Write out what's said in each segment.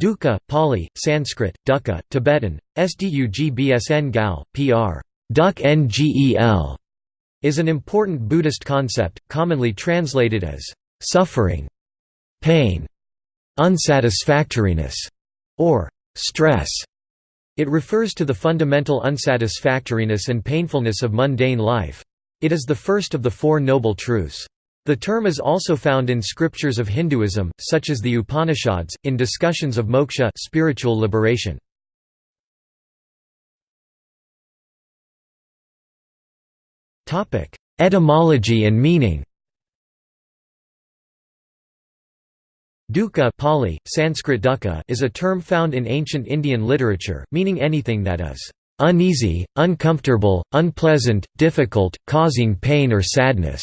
Dukkha, Pali, Sanskrit, Dukkha, Tibetan, Sdugbsn gal, pr. Duk Ngel, is an important Buddhist concept, commonly translated as suffering, pain, unsatisfactoriness, or stress. It refers to the fundamental unsatisfactoriness and painfulness of mundane life. It is the first of the Four Noble Truths. The term is also found in scriptures of Hinduism, such as the Upanishads, in discussions of moksha spiritual liberation. Etymology and meaning Dukkha Pali, Sanskrit dukkha is a term found in ancient Indian literature, meaning anything that is uneasy, uncomfortable, unpleasant, difficult, causing pain or sadness.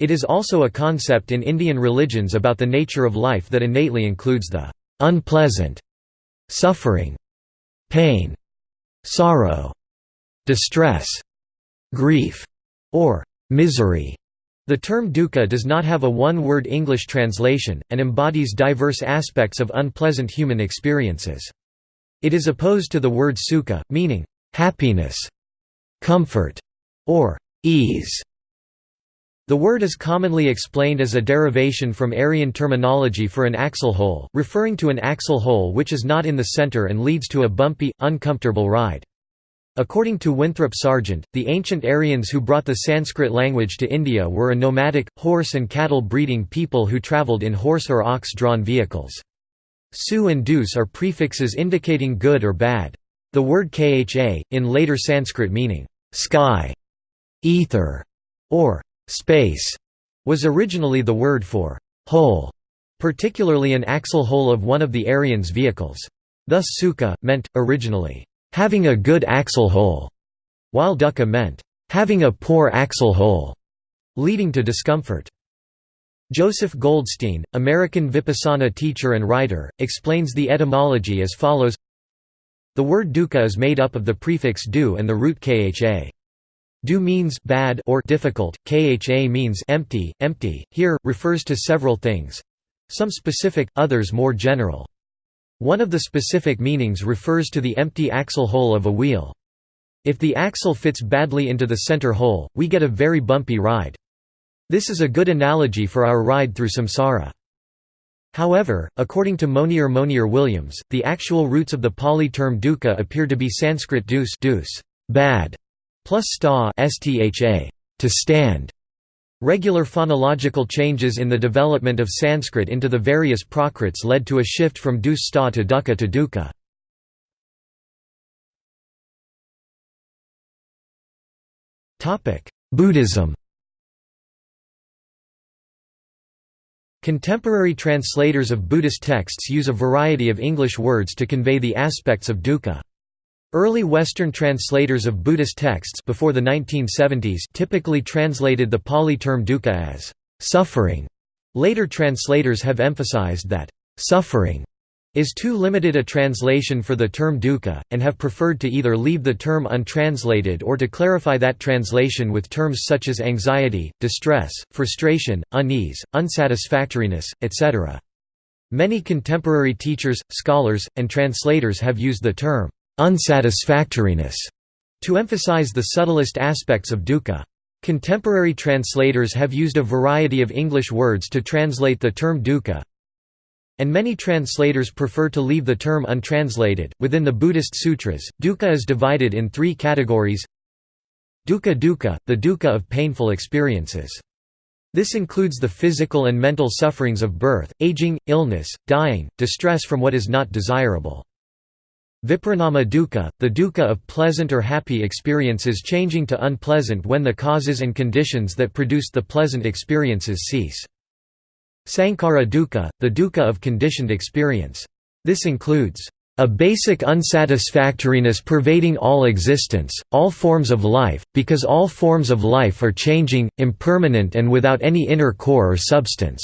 It is also a concept in Indian religions about the nature of life that innately includes the unpleasant, suffering, pain, sorrow, distress, grief, or misery. The term dukkha does not have a one-word English translation, and embodies diverse aspects of unpleasant human experiences. It is opposed to the word sukha, meaning, happiness, comfort, or ease. The word is commonly explained as a derivation from Aryan terminology for an axle hole, referring to an axle hole which is not in the center and leads to a bumpy, uncomfortable ride. According to Winthrop Sargent, the ancient Aryans who brought the Sanskrit language to India were a nomadic, horse and cattle breeding people who travelled in horse or ox-drawn vehicles. Su and dus are prefixes indicating good or bad. The word kha, in later Sanskrit meaning, sky, ether, or space, was originally the word for hole, particularly an axle hole of one of the Aryans' vehicles. Thus sukha, meant, originally, having a good axle hole, while dukkha meant having a poor axle hole, leading to discomfort. Joseph Goldstein, American Vipassana teacher and writer, explains the etymology as follows The word dukkha is made up of the prefix du and the root kha. Du means bad or difficult, kha means empty, empty, here, refers to several things some specific, others more general. One of the specific meanings refers to the empty axle hole of a wheel. If the axle fits badly into the center hole, we get a very bumpy ride. This is a good analogy for our ride through samsara. However, according to Monier Monier Williams, the actual roots of the Pali term dukkha appear to be Sanskrit dus, dus bad, plus sta stha, to stand. Regular phonological changes in the development of Sanskrit into the various Prakrits led to a shift from dus sta to dukkha to dukkha. Buddhism Contemporary translators of Buddhist texts use a variety of English words to convey the aspects of dukkha. Early Western translators of Buddhist texts before the 1970s typically translated the Pali term dukkha as suffering. Later translators have emphasized that suffering is too limited a translation for the term dukkha, and have preferred to either leave the term untranslated or to clarify that translation with terms such as anxiety, distress, frustration, unease, unsatisfactoriness, etc. Many contemporary teachers, scholars, and translators have used the term unsatisfactoriness to emphasize the subtlest aspects of dukkha. Contemporary translators have used a variety of English words to translate the term dukkha, and many translators prefer to leave the term untranslated. Within the Buddhist sutras, dukkha is divided in three categories dukkha dukkha, the dukkha of painful experiences. This includes the physical and mental sufferings of birth, aging, illness, dying, distress from what is not desirable. Viparinama dukkha, the dukkha of pleasant or happy experiences changing to unpleasant when the causes and conditions that produced the pleasant experiences cease. Sankhara dukkha, the dukkha of conditioned experience. This includes a basic unsatisfactoriness pervading all existence, all forms of life, because all forms of life are changing, impermanent and without any inner core or substance.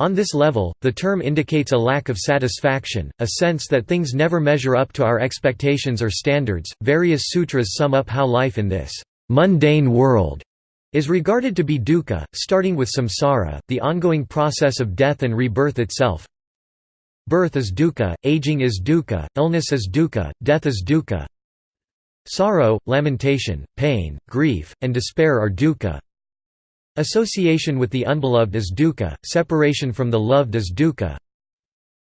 On this level, the term indicates a lack of satisfaction, a sense that things never measure up to our expectations or standards. Various sutras sum up how life in this mundane world is regarded to be dukkha, starting with samsara, the ongoing process of death and rebirth itself. Birth is dukkha, aging is dukkha, illness is dukkha, death is dukkha. Sorrow, lamentation, pain, grief, and despair are dukkha. Association with the unbeloved is dukkha, separation from the loved is dukkha.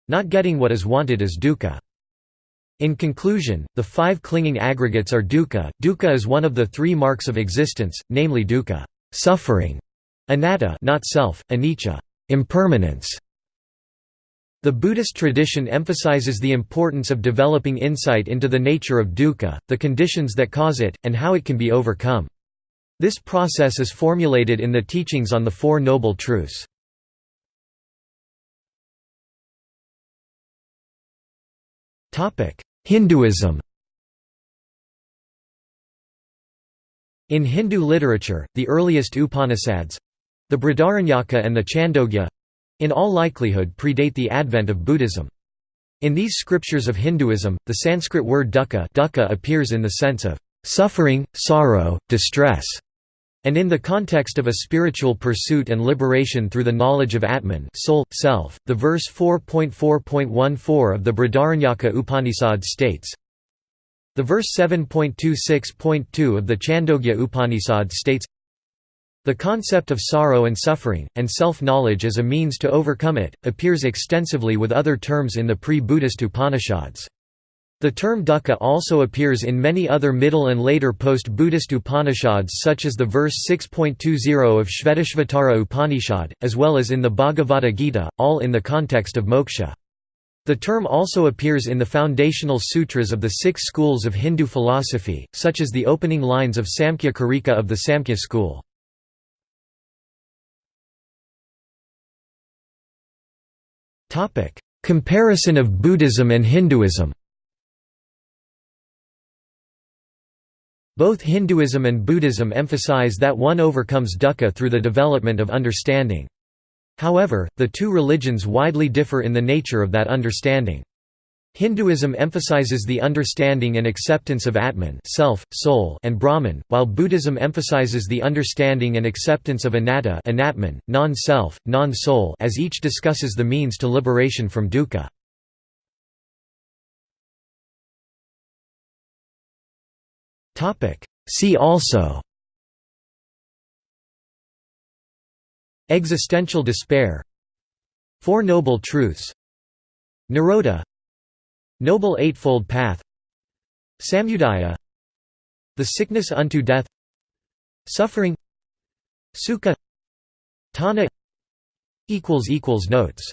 Not getting what is wanted is dukkha. In conclusion, the five clinging aggregates are dukkha. Dukkha is one of the three marks of existence, namely dukkha, suffering, anatta, not self, anicca, impermanence. The Buddhist tradition emphasizes the importance of developing insight into the nature of dukkha, the conditions that cause it, and how it can be overcome. This process is formulated in the teachings on the Four Noble Truths. Hinduism In Hindu literature, the earliest Upanishads—the Brihadaranyaka and the Chandogya—in all likelihood predate the advent of Buddhism. In these scriptures of Hinduism, the Sanskrit word dukkha, dukkha appears in the sense of suffering, sorrow, distress, and in the context of a spiritual pursuit and liberation through the knowledge of Atman soul, self, the verse 4.4.14 of the Brihadaranyaka Upanishad states, The verse 7.26.2 of the Chandogya Upanishad states, The concept of sorrow and suffering, and self-knowledge as a means to overcome it, appears extensively with other terms in the pre-Buddhist Upanishads. The term dukkha also appears in many other Middle and later post-Buddhist Upanishads such as the verse 6.20 of Shvetashvatara Upanishad, as well as in the Bhagavad Gita, all in the context of moksha. The term also appears in the foundational sutras of the six schools of Hindu philosophy, such as the opening lines of Samkhya Karika of the Samkhya school. Comparison of Buddhism and Hinduism Both Hinduism and Buddhism emphasize that one overcomes dukkha through the development of understanding. However, the two religions widely differ in the nature of that understanding. Hinduism emphasizes the understanding and acceptance of Atman self, soul, and Brahman, while Buddhism emphasizes the understanding and acceptance of anatta non-self, non-soul as each discusses the means to liberation from dukkha. See also. Existential despair. Four Noble Truths. Nirodha Noble Eightfold Path. Samudaya. The Sickness unto Death. Suffering. Sukha. Tanha. Notes